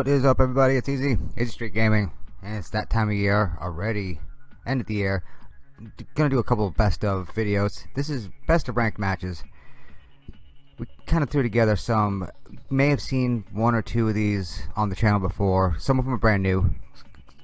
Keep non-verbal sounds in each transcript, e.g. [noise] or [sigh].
What is up everybody? It's Easy, Easy Street Gaming, and it's that time of year already, end of the year. Gonna do a couple of best of videos. This is best of ranked matches. We kind of threw together some, may have seen one or two of these on the channel before. Some of them are brand new.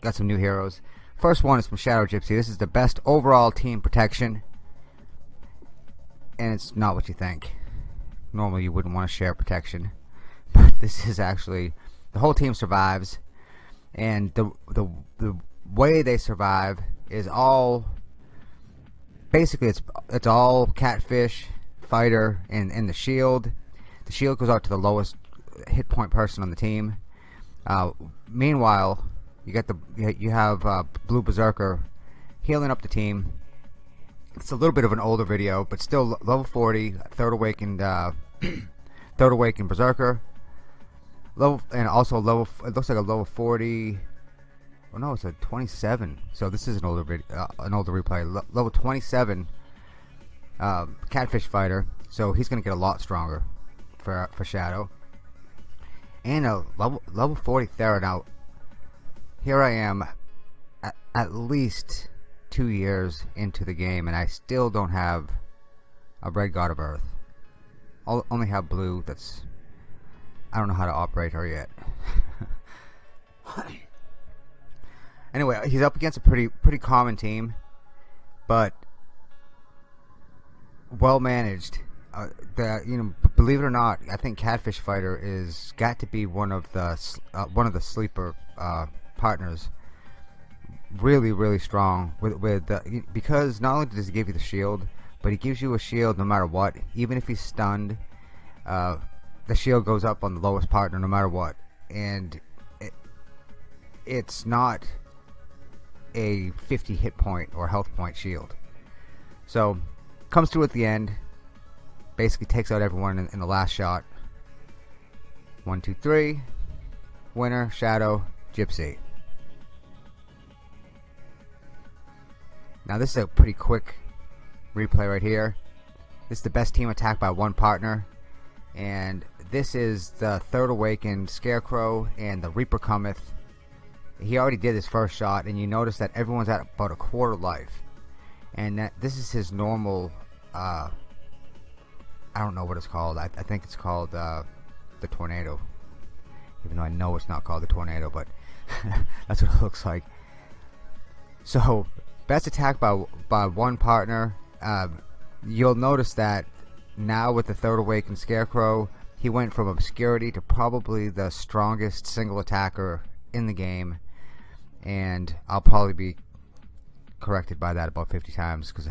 Got some new heroes. First one is from Shadow Gypsy. This is the best overall team protection. And it's not what you think. Normally you wouldn't want to share protection. [laughs] But this is actually the whole team survives. And the the the way they survive is all basically it's it's all catfish fighter and and the shield. The shield goes out to the lowest hit point person on the team. Uh, meanwhile you got the you have uh, blue berserker healing up the team. It's a little bit of an older video but still level 40 third awakened uh, [clears throat] third awakened berserker level and also level it looks like a level 40 oh no it's a 27 so this is an older video uh, an older replay. Le level 27 uh, catfish fighter. So he's gonna get a lot stronger for for shadow. And a level level 40 Thera. Now here I am at, at least two years into the game and I still don't have a red god of earth. I'll only have blue that's I don't know how to operate her yet. anyway, he's up against a pretty pretty common team, but well managed. Uh, the you know, believe it or not, I think Catfish Fighter is got to be one of the uh, one of the sleeper uh, partners. Really, really strong with with the, because not only does he give you the shield, but he gives you a shield no matter what, even if he's stunned. The shield goes up on the lowest partner no matter what. And it, it's not a 50 hit point or health point shield. So comes through at the end basically takes out everyone in, in the last shot. One two three. Winner shadow gypsy. Now this is a pretty quick replay right here. This is the best team attack by one partner. And this is the third awakened scarecrow and the reaper cometh. He already did his first shot and you notice that everyone's at about a quarter life. And that this is his normal uh, I don't know what it's called. I, I think it's called uh, the tornado. Even though I know it's not called the tornado but [laughs] that's what it looks like. So best attack by by one partner. Uh, you'll notice that now with the third awakened scarecrow he went from obscurity to probably the strongest single attacker in the game and I'll probably be corrected by that about 50 times because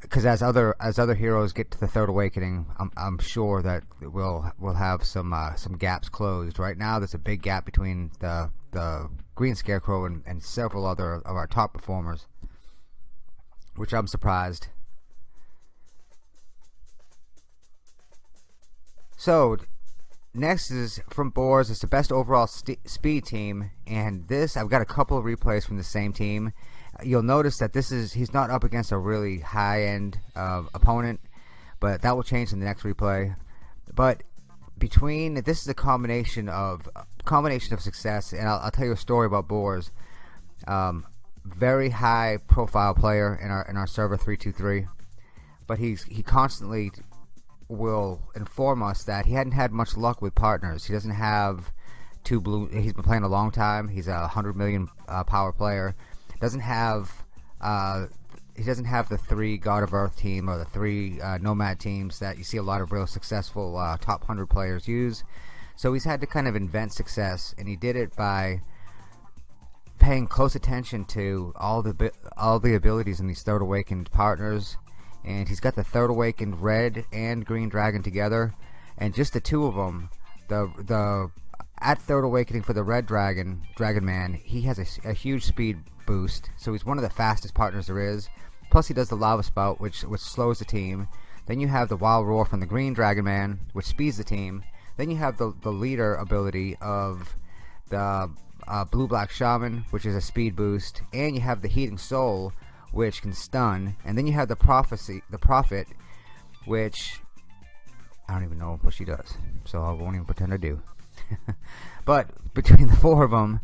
because [laughs] as other as other heroes get to the third awakening I'm, I'm sure that we'll we'll have some uh, some gaps closed. Right now there's a big gap between the the green scarecrow and, and several other of our top performers which I'm surprised So, next is from Boars. It's the best overall speed team, and this I've got a couple of replays from the same team. You'll notice that this is he's not up against a really high-end uh, opponent, but that will change in the next replay. But between this is a combination of combination of success, and I'll, I'll tell you a story about Boars. Um, very high profile player in our in our server 323 but he's he constantly will inform us that he hadn't had much luck with partners. He doesn't have two blue. He's been playing a long time. He's a hundred million uh, power player. Doesn't have. Uh, he doesn't have the three God of Earth team or the three uh, Nomad teams that you see a lot of real successful uh, top hundred players use. So he's had to kind of invent success, and he did it by paying close attention to all the all the abilities in these third awakened partners and he's got the third awakened red and green dragon together. And just the two of them the the at third awakening for the red dragon dragon man he has a, a, huge speed boost. So he's one of the fastest partners there is. Plus he does the lava spout which which slows the team. Then you have the wild roar from the green dragon man which speeds the team. Then you have the, the leader ability of the uh, blue black shaman which is a speed boost. And you have the heating soul which can stun, and then you have the prophecy, the prophet, which I don't even know what she does, so I won't even pretend I do. [laughs] but between the four of them,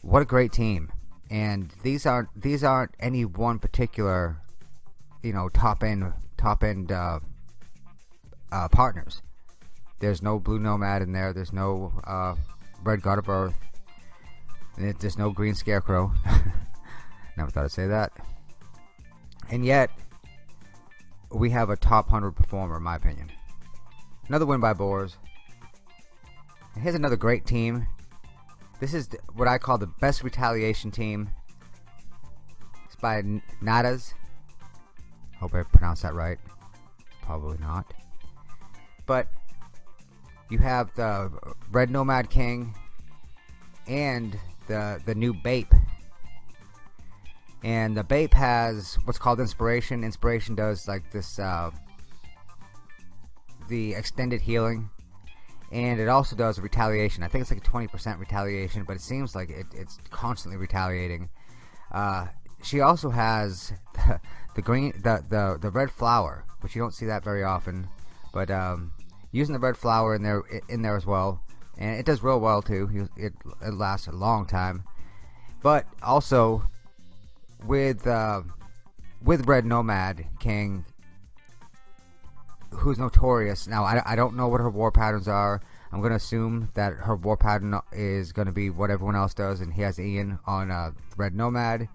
what a great team! And these aren't these aren't any one particular, you know, top end top end uh, uh, partners. There's no Blue Nomad in there. There's no uh, Red God of Earth. There's no Green Scarecrow. [laughs] Never thought I'd say that. And yet, we have a top 100 performer, in my opinion. Another win by Boars here's another great team. This is what I call the best retaliation team. It's by Nadas. Hope I pronounced that right. Probably not. But you have the Red Nomad King and the the new Bape. And the Bape has what's called inspiration. Inspiration does like this uh, the extended healing and it also does retaliation. I think it's like a 20% retaliation, but it seems like it, it's constantly retaliating. Uh, she also has the, [laughs] the, green, the, the the red flower, which you don't see that very often. But um, using the red flower in there in there as well, and it does real well too. It, it lasts a long time. But also with uh, with Red Nomad King, who's notorious. Now I, I don't know what her war patterns are. I'm gonna assume that her war pattern is gonna be what everyone else does, and he has Ian on uh, Red Nomad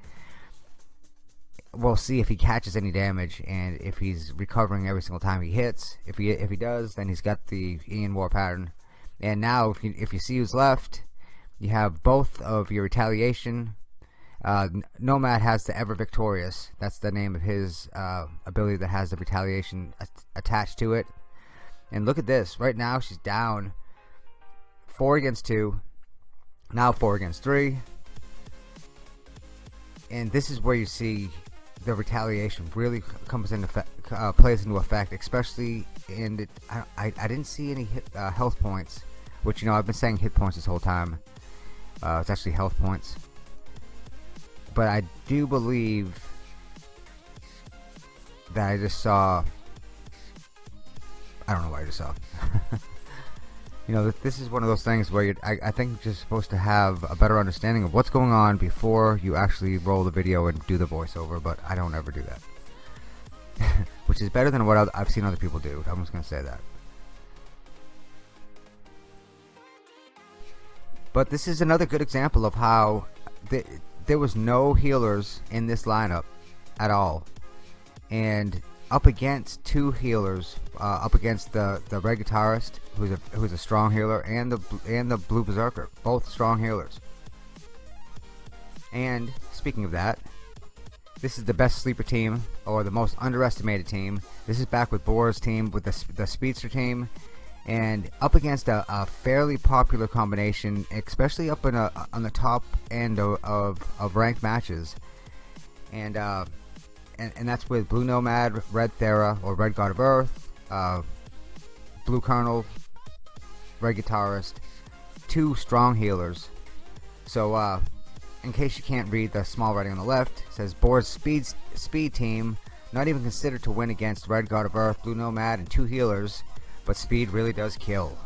we'll see if he catches any damage and if he's recovering every single time he hits. If he if he does, then he's got the Ian War pattern. And now, if you if you see who's left, you have both of your retaliation. Uh, Nomad has the Ever Victorious. That's the name of his uh, ability that has the retaliation attached to it. And look at this. Right now, she's down four against two. Now four against three. And this is where you see the retaliation really comes into effect, uh, plays into effect, especially in it. I, I, I didn't see any hit, uh, health points, which you know I've been saying hit points this whole time. Uh, it's actually health points, but I do believe that I just saw. I don't know what I just saw. [laughs] you know, this is one of those things where I, I think you're just supposed to have a better understanding of what's going on before you actually roll the video and do the voiceover, but I don't ever do that. [laughs] Which is better than what I've seen other people do. I'm just going to say that. But this is another good example of how th there was no healers in this lineup at all. And up against two healers, uh, up against the the red guitarist, who's a who's a strong healer, and the and the blue berserker, both strong healers. And speaking of that, this is the best sleeper team, or the most underestimated team. This is back with Boar's team, with the the speedster team, and up against a, a fairly popular combination, especially up in a on the top end of of, of ranked matches. And uh, and, and that's with Blue Nomad, Red Thera, or Red God of Earth, uh, Blue Colonel, Red Guitarist, two strong healers. So, uh, in case you can't read the small writing on the left, says Boar's speed speed team not even considered to win against Red God of Earth, Blue Nomad, and two healers, but speed really does kill.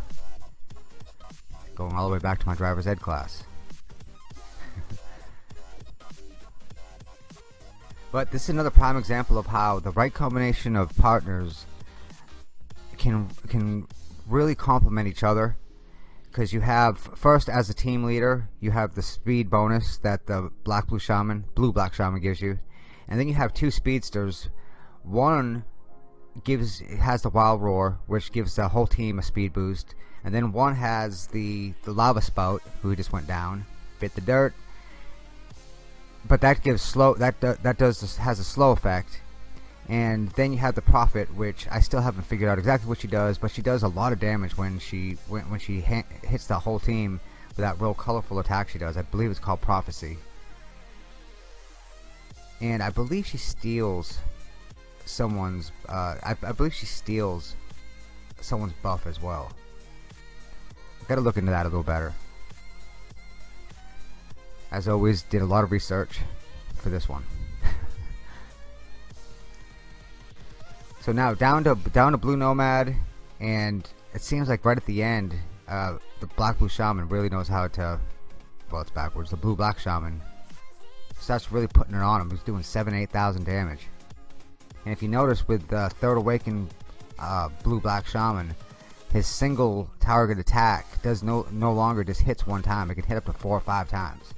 Going all the way back to my driver's ed class. [laughs] But this is another prime example of how the right combination of partners can can really complement each other because you have first as a team leader you have the speed bonus that the black blue shaman blue black shaman gives you and then you have two speedsters one gives has the wild roar which gives the whole team a speed boost. And then one has the the lava spout who just went down bit the dirt. But that gives slow that that does has a slow effect. And then you have the prophet which I still haven't figured out exactly what she does but she does a lot of damage when she when, when she hits the whole team with that real colorful attack she does. I believe it's called prophecy. And I believe she steals someone's uh, I, I believe she steals someone's buff as well. Gotta look into that a little better. As always did a lot of research for this one. [laughs] So now down to down to blue nomad and it seems like right at the end uh, the black blue shaman really knows how to well it's backwards the blue black shaman starts really putting it on him. He's doing 7 8000 damage and if you notice with the third awakened uh, blue black shaman his single target attack does no no longer just hits one time. It can hit up to four or five times.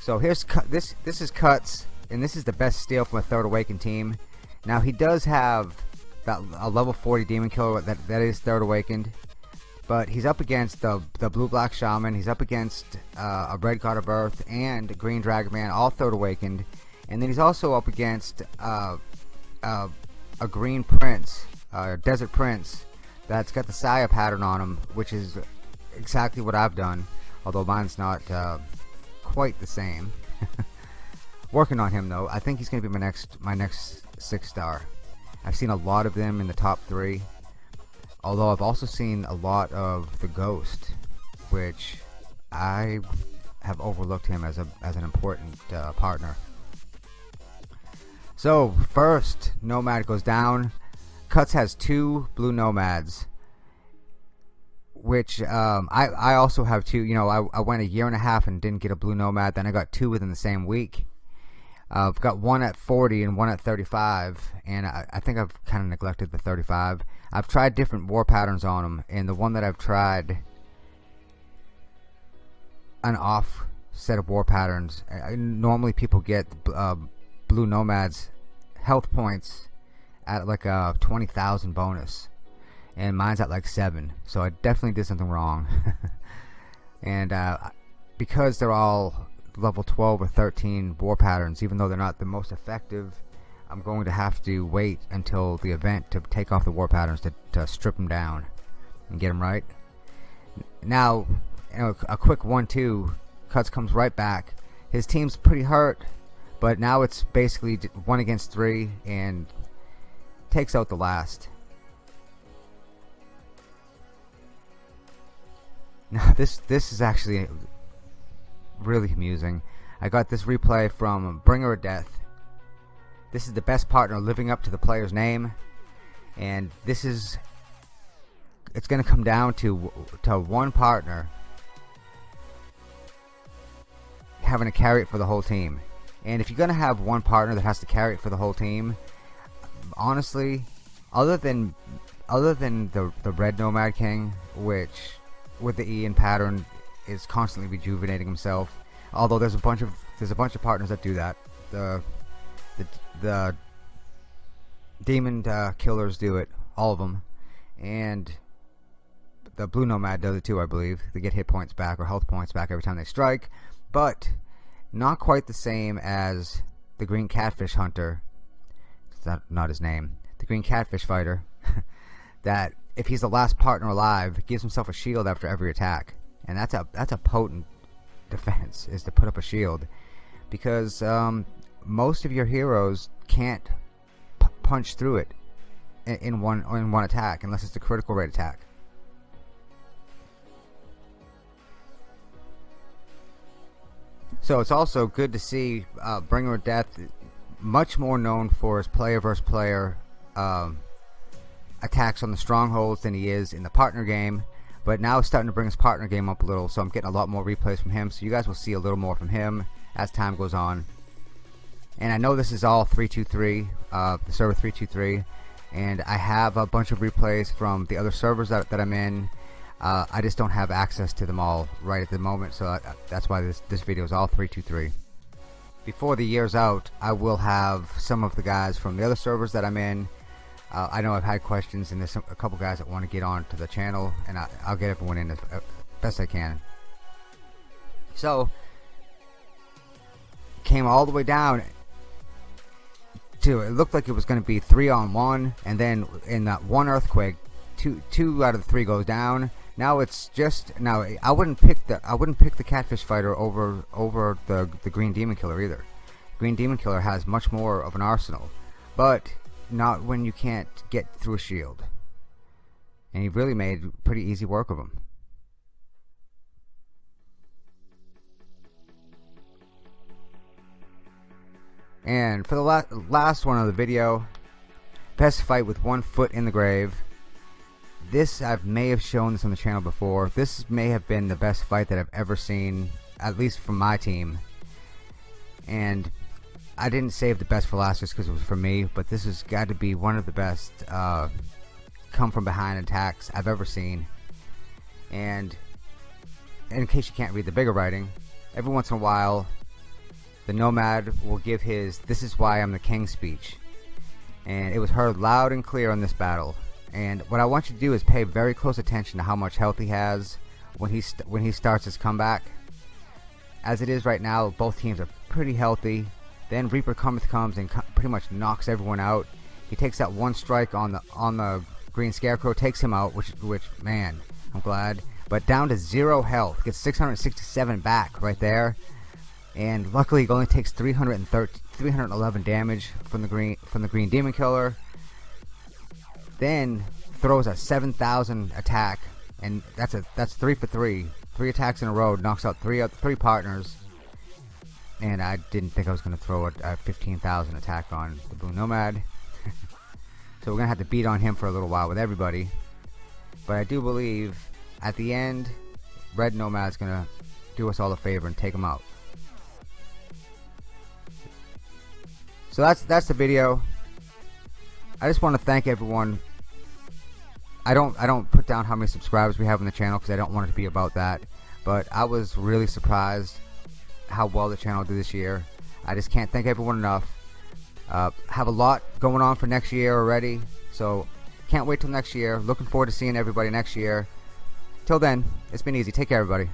So here's this this is cuts and this is the best steal from a third awakened team. Now he does have that a level 40 demon killer that that is third awakened but he's up against the the blue black shaman. He's up against uh, a red god of earth and a green dragon man all third awakened and then he's also up against uh, uh, a green prince uh, desert prince that's got the Saya pattern on him which is exactly what I've done although mine's not uh, quite the same. [laughs] Working on him though I think he's gonna be my next my next six star. I've seen a lot of them in the top three although I've also seen a lot of the ghost which I have overlooked him as a as an important uh, partner so first nomad goes down. Cuts has two blue nomads which um, I, I also have two you know I, I went a year and a half and didn't get a blue nomad. Then I got two within the same week. Uh, I've got one at 40 and one at 35 and I, I think I've kind of neglected the 35 I've tried different war patterns on them and the one that I've tried an off set of war patterns uh, normally people get uh, blue nomads health points at like a 20,000 bonus. And mine's at like 7 so I definitely did something wrong. [laughs] And uh, because they're all level 12 or 13 war patterns even though they're not the most effective I'm going to have to wait until the event to take off the war patterns to, to strip them down and get them right. Now you know, a quick 1-2 cuts comes right back. His team's pretty hurt but now it's basically one against three and takes out the last [laughs] now this this is actually really amusing. I got this replay from Bringer of Death. This is the best partner living up to the player's name. And this is it's going to come down to to one partner having to carry it for the whole team. And if you're going to have one partner that has to carry it for the whole team, honestly, other than other than the the red nomad king, which with the Ian pattern is constantly rejuvenating himself. Although there's a bunch of there's a bunch of partners that do that. The the the demon uh, killers do it, all of them, and the blue nomad does it too. I believe they get hit points back or health points back every time they strike, but not quite the same as the green catfish hunter. It's not not his name. The green catfish fighter. [laughs] that if he's the last partner alive, gives himself a shield after every attack and that's a that's a potent defense is to put up a shield because um, most of your heroes can't punch through it in, in one in one attack unless it's a critical rate attack. So it's also good to see uh, Bringer of Death, much more known for his player versus player um, attacks on the strongholds than he is in the partner game. But now it's starting to bring his partner game up a little so I'm getting a lot more replays from him. So you guys will see a little more from him as time goes on. And I know this is all 323 uh, the server 323 and I have a bunch of replays from the other servers that, that I'm in uh, I just don't have access to them all right at the moment so I, that's why this, this video is all 323 before the year's out I will have some of the guys from the other servers that I'm in. Uh, I know I've had questions and there's some, a couple guys that want to get on to the channel and I, will get everyone in as uh, best I can. So came all the way down to it looked like it was going to be three on one and then in that one earthquake two two out of the three goes down now it's just now I wouldn't pick the I wouldn't pick the catfish fighter over over the the green demon killer either green demon killer has much more of an arsenal but not when you can't get through a shield. And he really made pretty easy work of him. And for the la last one of the video, best fight with one foot in the grave. This I may have shown this on the channel before. This may have been the best fight that I've ever seen, at least from my team. And I didn't save the best for last just because it was for me, but this has got to be one of the best uh, come from behind attacks I've ever seen. And in case you can't read the bigger writing, every once in a while, the Nomad will give his "This is why I'm the king" speech, and it was heard loud and clear in this battle. And what I want you to do is pay very close attention to how much health he has when he when he starts his comeback. As it is right now, both teams are pretty healthy. Then Reaper cometh comes and co pretty much knocks everyone out. He takes that one strike on the on the Green Scarecrow, takes him out, which which man, I'm glad. But down to zero health, gets 667 back right there. And luckily, he only takes 313, 311 damage from the green from the Green Demon Killer. Then throws a 7,000 attack, and that's a that's three for three, three attacks in a row, knocks out three uh, three partners and I didn't think I was going to throw a, a 15,000 attack on the Blue Nomad. [laughs] so we're going to have to beat on him for a little while with everybody. But I do believe at the end, Red Nomad's going to do us all a favor and take him out. So that's that's the video. I just want to thank everyone. I don't I don't put down how many subscribers we have on the channel because I don't want it to be about that. But I was really surprised how well the channel did this year. I just can't thank everyone enough. Uh, have a lot going on for next year already, so can't wait till next year. Looking forward to seeing everybody next year. Till then, it's been easy. Take care, everybody.